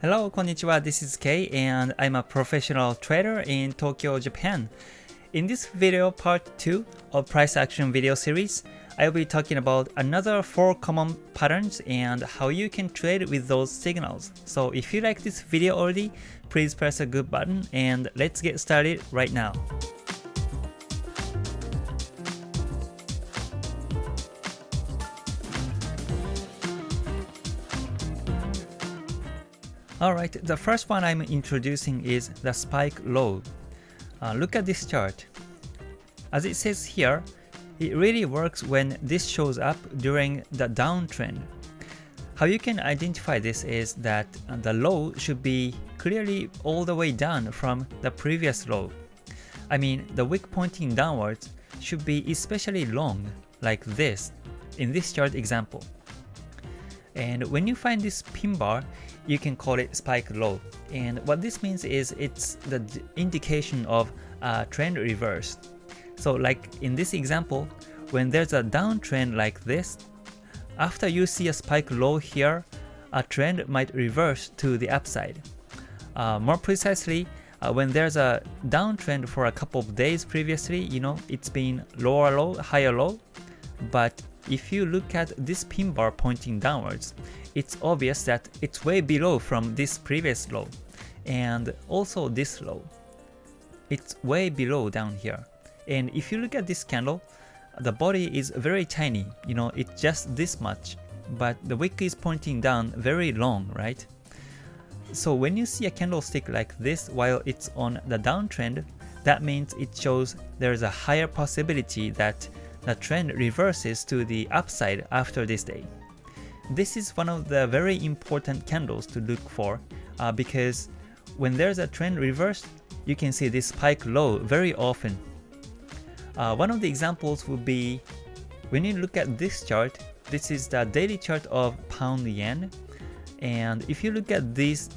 Hello, konnichiwa, this is Kei and I'm a professional trader in Tokyo, Japan. In this video part 2 of price action video series, I'll be talking about another 4 common patterns and how you can trade with those signals. So if you like this video already, please press a good button and let's get started right now. Alright, the first one I'm introducing is the spike low. Uh, look at this chart. As it says here, it really works when this shows up during the downtrend. How you can identify this is that the low should be clearly all the way down from the previous low. I mean, the wick pointing downwards should be especially long, like this, in this chart example. And when you find this pin bar, you can call it spike low. And what this means is it's the indication of a trend reverse. So like in this example, when there's a downtrend like this, after you see a spike low here, a trend might reverse to the upside. Uh, more precisely, uh, when there's a downtrend for a couple of days previously, you know, it's been lower low, higher low, but if you look at this pin bar pointing downwards, it's obvious that it's way below from this previous low, and also this low. It's way below down here. And if you look at this candle, the body is very tiny, you know, it's just this much, but the wick is pointing down very long, right? So when you see a candlestick like this while it's on the downtrend, that means it shows there's a higher possibility that the trend reverses to the upside after this day. This is one of the very important candles to look for uh, because when there's a trend reverse, you can see this spike low very often. Uh, one of the examples would be when you look at this chart, this is the daily chart of pound yen and if you look at these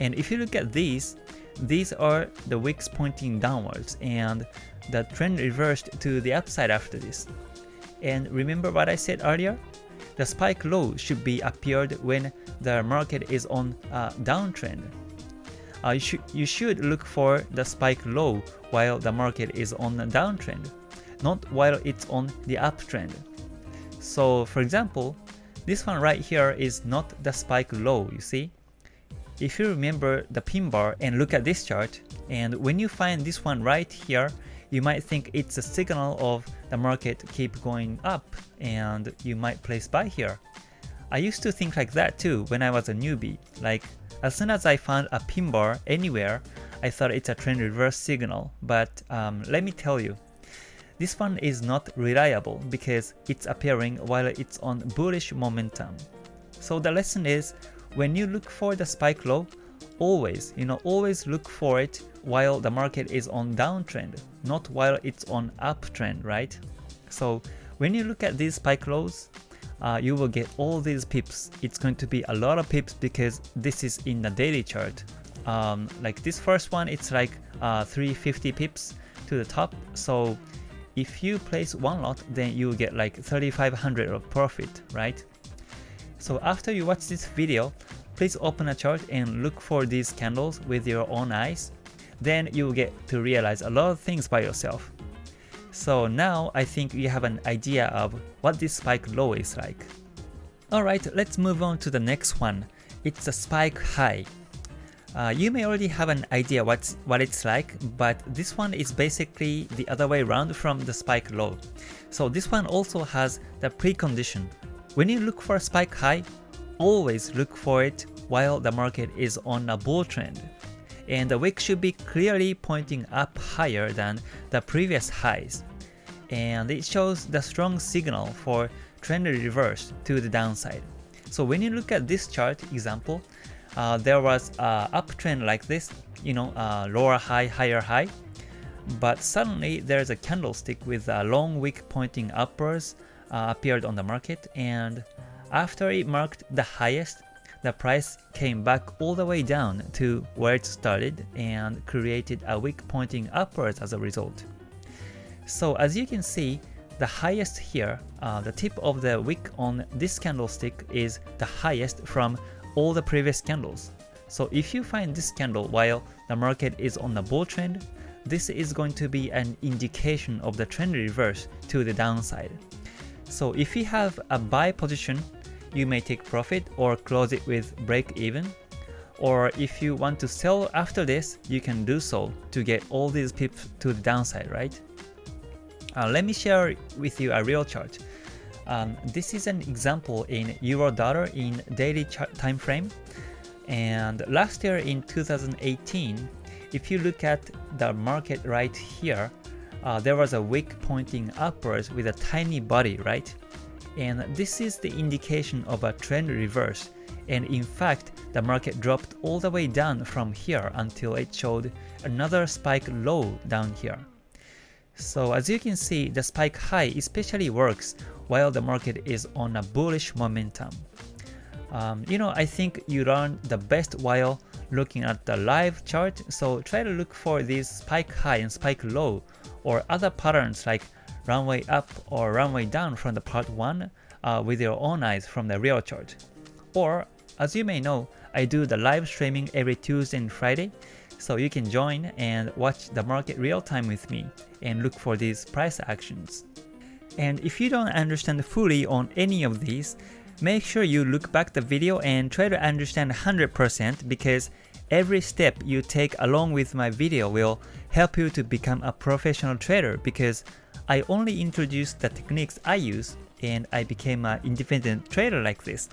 and if you look at these these are the wicks pointing downwards and the trend reversed to the upside after this. And remember what I said earlier? The spike low should be appeared when the market is on a downtrend. Uh, you, should, you should look for the spike low while the market is on a downtrend, not while it's on the uptrend. So for example, this one right here is not the spike low, you see? If you remember the pin bar and look at this chart, and when you find this one right here, you might think it's a signal of the market keep going up and you might place buy here. I used to think like that too when I was a newbie, like as soon as I found a pin bar anywhere, I thought it's a trend reverse signal, but um, let me tell you, this one is not reliable because it's appearing while it's on bullish momentum. So the lesson is, when you look for the spike low, always, you know, always look for it while the market is on downtrend, not while it's on uptrend, right? So when you look at these spike lows, uh, you will get all these pips. It's going to be a lot of pips because this is in the daily chart. Um, like this first one, it's like uh, 350 pips to the top. So if you place one lot, then you get like 3500 of profit, right? So after you watch this video, please open a chart and look for these candles with your own eyes. Then you will get to realize a lot of things by yourself. So now I think you have an idea of what this spike low is like. Alright, let's move on to the next one. It's a spike high. Uh, you may already have an idea what's, what it's like, but this one is basically the other way around from the spike low. So this one also has the precondition. When you look for a spike high, always look for it while the market is on a bull trend and the wick should be clearly pointing up higher than the previous highs. And it shows the strong signal for trend reverse to the downside. So when you look at this chart example, uh, there was a uptrend like this, you know, uh, lower high, higher high, but suddenly there's a candlestick with a long wick pointing upwards uh, appeared on the market, and after it marked the highest, the price came back all the way down to where it started and created a wick pointing upwards as a result. So as you can see, the highest here, uh, the tip of the wick on this candlestick is the highest from all the previous candles. So if you find this candle while the market is on the bull trend, this is going to be an indication of the trend reverse to the downside. So if you have a buy position, you may take profit or close it with break even. Or if you want to sell after this, you can do so to get all these pips to the downside, right? Uh, let me share with you a real chart. Um, this is an example in euro dollar in daily time frame. And last year in 2018, if you look at the market right here, uh, there was a wick pointing upwards with a tiny body, right? And this is the indication of a trend reverse. And in fact, the market dropped all the way down from here until it showed another spike low down here. So as you can see, the spike high especially works while the market is on a bullish momentum. Um, you know, I think you learn the best while looking at the live chart, so try to look for these spike high and spike low or other patterns like runway up or runway down from the part 1 uh, with your own eyes from the real chart. Or, as you may know, I do the live streaming every Tuesday and Friday, so you can join and watch the market real time with me and look for these price actions. And if you don't understand fully on any of these, make sure you look back the video and try to understand 100% because every step you take along with my video will help you to become a professional trader because I only introduced the techniques I use and I became an independent trader like this.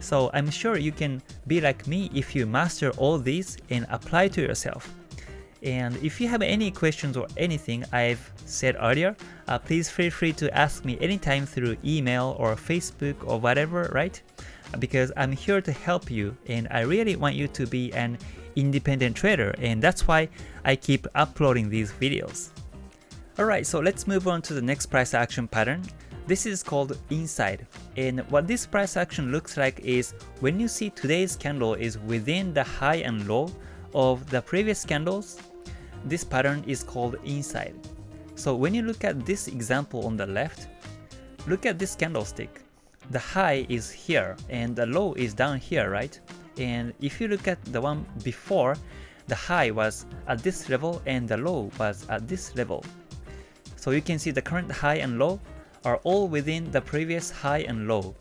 So I'm sure you can be like me if you master all these and apply to yourself. And if you have any questions or anything I've said earlier, uh, please feel free to ask me anytime through email or Facebook or whatever, right? Because I'm here to help you and I really want you to be an independent trader and that's why I keep uploading these videos. Alright, so let's move on to the next price action pattern. This is called inside and what this price action looks like is when you see today's candle is within the high and low of the previous candles this pattern is called inside. So when you look at this example on the left, look at this candlestick. The high is here and the low is down here, right? And if you look at the one before, the high was at this level and the low was at this level. So you can see the current high and low are all within the previous high and low.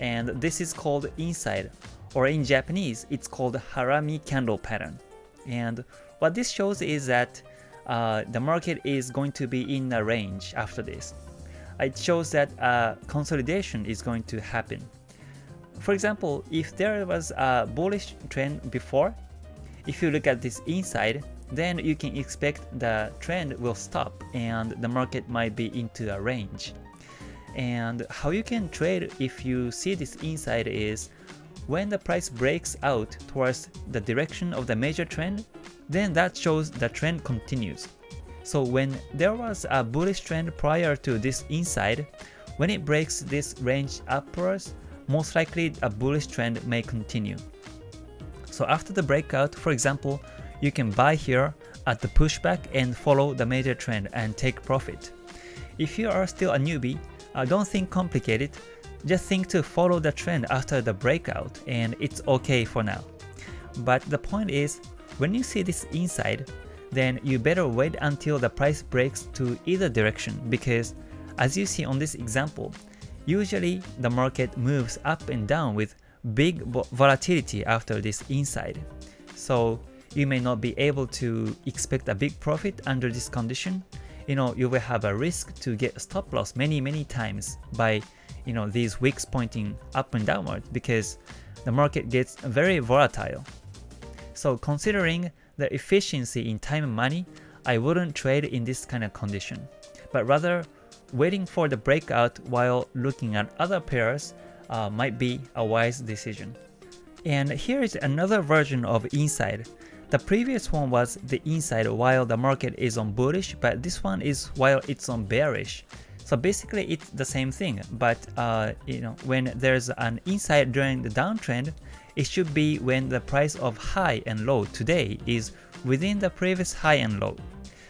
And this is called inside, or in Japanese, it's called harami candle pattern. And what this shows is that uh, the market is going to be in a range after this. It shows that uh, consolidation is going to happen. For example, if there was a bullish trend before, if you look at this inside, then you can expect the trend will stop and the market might be into a range. And how you can trade if you see this inside is when the price breaks out towards the direction of the major trend, then that shows the trend continues. So when there was a bullish trend prior to this inside, when it breaks this range upwards, most likely a bullish trend may continue. So after the breakout, for example, you can buy here at the pushback and follow the major trend and take profit. If you are still a newbie, uh, don't think complicated, just think to follow the trend after the breakout and it's okay for now. But the point is, when you see this inside, then you better wait until the price breaks to either direction because as you see on this example, usually the market moves up and down with big volatility after this inside. So you may not be able to expect a big profit under this condition. You know, you will have a risk to get stop loss many many times by you know these wicks pointing up and downward because the market gets very volatile. So considering the efficiency in time and money, I wouldn't trade in this kind of condition, but rather waiting for the breakout while looking at other pairs uh, might be a wise decision. And here is another version of inside. The previous one was the inside while the market is on bullish, but this one is while it's on bearish. So basically it's the same thing, but uh, you know when there's an inside during the downtrend, it should be when the price of high and low today is within the previous high and low.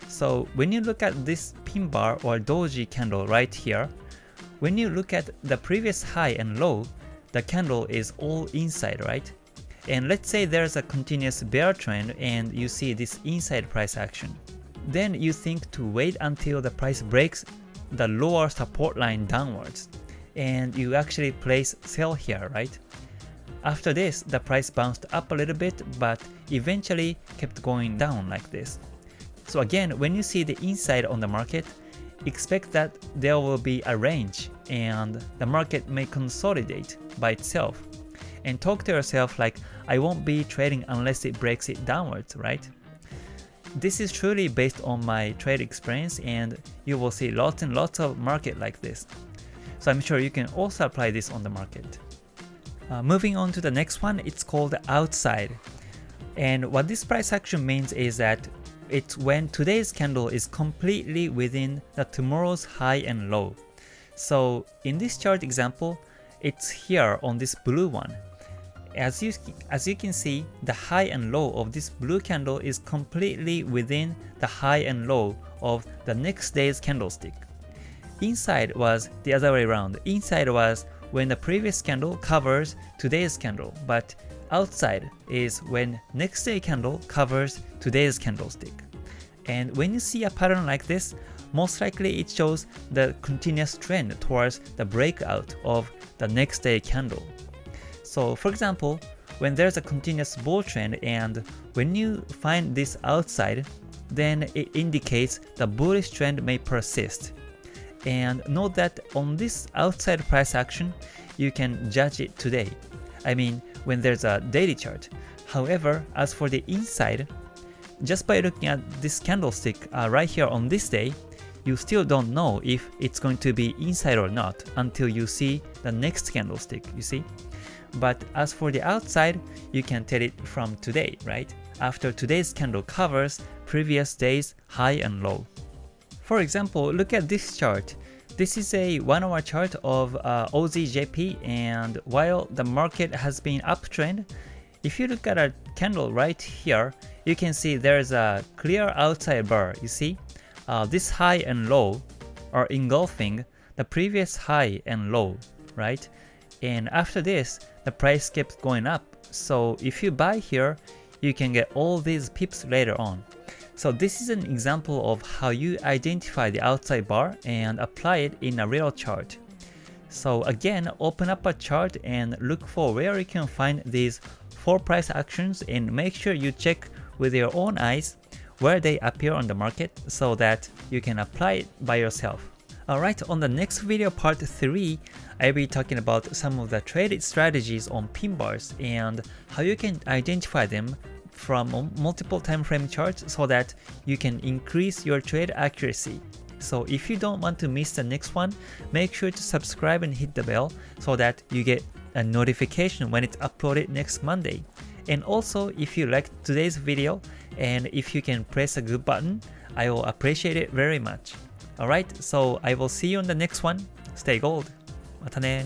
So when you look at this pin bar or doji candle right here, when you look at the previous high and low, the candle is all inside, right? And let's say there's a continuous bear trend and you see this inside price action. Then you think to wait until the price breaks the lower support line downwards and you actually place sell here, right? After this, the price bounced up a little bit but eventually kept going down like this. So again, when you see the inside on the market, expect that there will be a range and the market may consolidate by itself. And talk to yourself like, I won't be trading unless it breaks it downwards, right? This is truly based on my trade experience and you will see lots and lots of market like this. So I'm sure you can also apply this on the market. Uh, moving on to the next one, it's called outside. And what this price action means is that it's when today's candle is completely within the tomorrow's high and low. So in this chart example, it's here on this blue one. As you, as you can see, the high and low of this blue candle is completely within the high and low of the next day's candlestick. Inside was the other way around. Inside was when the previous candle covers today's candle, but outside is when next day candle covers today's candlestick. And when you see a pattern like this, most likely it shows the continuous trend towards the breakout of the next day candle. So for example, when there's a continuous bull trend and when you find this outside, then it indicates the bullish trend may persist. And note that on this outside price action, you can judge it today. I mean, when there's a daily chart. However, as for the inside, just by looking at this candlestick uh, right here on this day, you still don't know if it's going to be inside or not until you see the next candlestick, you see? But as for the outside, you can tell it from today, right? After today's candle covers previous day's high and low. For example, look at this chart. This is a 1 hour chart of uh, OZJP and while the market has been uptrend, if you look at a candle right here, you can see there's a clear outside bar, you see? Uh, this high and low are engulfing the previous high and low, right? And after this, the price kept going up. So if you buy here, you can get all these pips later on. So this is an example of how you identify the outside bar and apply it in a real chart. So again, open up a chart and look for where you can find these 4 price actions and make sure you check with your own eyes where they appear on the market so that you can apply it by yourself. Alright, on the next video part 3, I'll be talking about some of the trade strategies on pin bars and how you can identify them from multiple time frame charts so that you can increase your trade accuracy. So if you don't want to miss the next one, make sure to subscribe and hit the bell so that you get a notification when it's uploaded next Monday. And also, if you liked today's video and if you can press a good button, I will appreciate it very much. Alright, so I will see you on the next one. Stay gold. またね